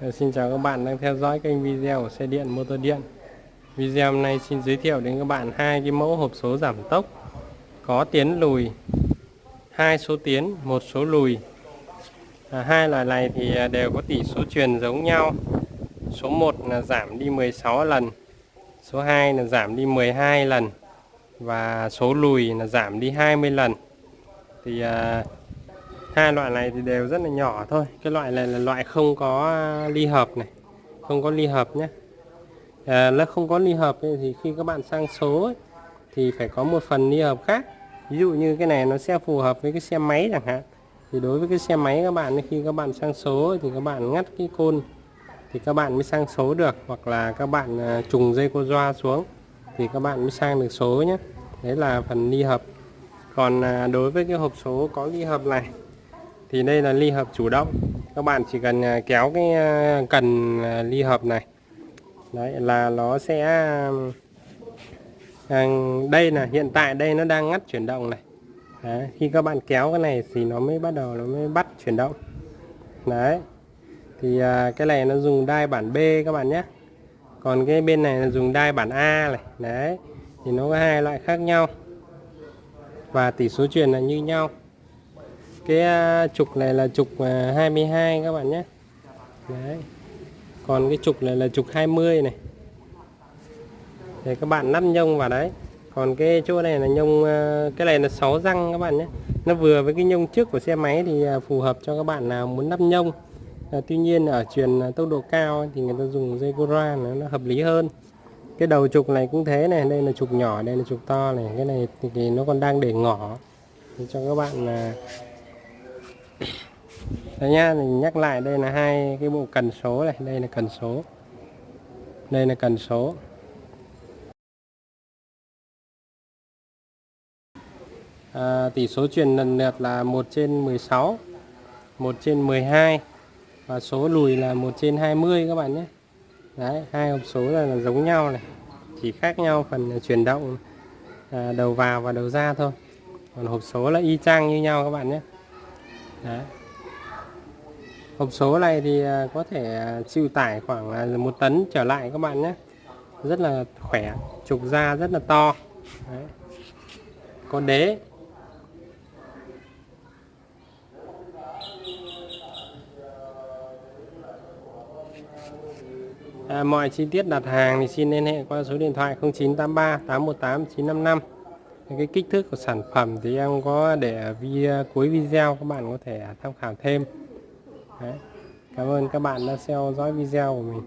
Ờ, xin chào các bạn đang theo dõi kênh video của xe điện motor điện. Video hôm nay xin giới thiệu đến các bạn hai cái mẫu hộp số giảm tốc. Có tiến lùi hai số tiến một số lùi. À, hai loại này thì à, đều có tỷ số truyền giống nhau. Số 1 là giảm đi 16 lần số 2 là giảm đi 12 lần và số lùi là giảm đi 20 lần. Thì à, hai loại này thì đều rất là nhỏ thôi. Cái loại này là loại không có à, ly hợp này. Không có ly hợp nhé à, nó không có ly hợp ấy, thì khi các bạn sang số ấy, thì phải có một phần ly hợp khác. Ví dụ như cái này nó sẽ phù hợp với cái xe máy chẳng hạn. Thì đối với cái xe máy các bạn khi các bạn sang số ấy, thì các bạn ngắt cái côn thì các bạn mới sang số được. Hoặc là các bạn à, trùng dây cô doa xuống thì các bạn mới sang được số nhé đấy là phần ly hợp. Còn à, đối với cái hộp số có ly hợp này thì đây là ly hợp chủ động. Các bạn chỉ cần à, kéo cái à, cần à, ly hợp này. Đấy là nó sẽ à, đây là hiện tại đây nó đang ngắt chuyển động này. Đấy, khi các bạn kéo cái này thì nó mới bắt đầu nó mới bắt chuyển động. Đấy thì à, cái này nó dùng đai bản B các bạn nhé. Còn cái bên này là dùng đai bản A này. Đấy thì nó có hai loại khác nhau. Và tỷ số truyền là như nhau cái à, trục này là trục à, 22 các bạn nhé. Đấy. Còn cái trục này là trục 20 này. Để các bạn nắp nhông vào đấy. Còn cái chỗ này là nhông à, cái này là 6 răng các bạn nhé. Nó vừa với cái nhông trước của xe máy thì phù hợp cho các bạn nào muốn nắp nhông. À, tuy nhiên ở truyền tốc độ cao thì người ta dùng dây Cora nó, nó hợp lý hơn. Cái đầu trục này cũng thế này đây là trục nhỏ đây là trục to này. Cái này thì, nó còn đang để ngỏ. Thì cho các bạn là Đấy nhá, mình nhắc lại đây là hai cái bộ cần số này, đây là cần số. Đây là cần số. À, tỷ số truyền lần lượt là 1 trên 16, 1 trên 12 và số lùi là 1 trên 20 các bạn nhé. Đấy, hai hộp số là, là giống nhau này, chỉ khác nhau phần à, chuyển động à, đầu vào và đầu ra thôi. Còn hộp số là y chang như nhau các bạn nhé. Đấy. Hộp số này thì à, có thể à, chịu tải khoảng à, một tấn trở lại các bạn nhé. Rất là khỏe trục da rất là to. Đấy. có đế. À, mọi chi tiết đặt hàng thì xin liên hệ qua số điện thoại 0983 818 955 cái kích thước của sản phẩm thì em có để ở vi, cuối video các bạn có thể tham khảo thêm. Đấy. Cảm ơn các bạn đã theo dõi video của mình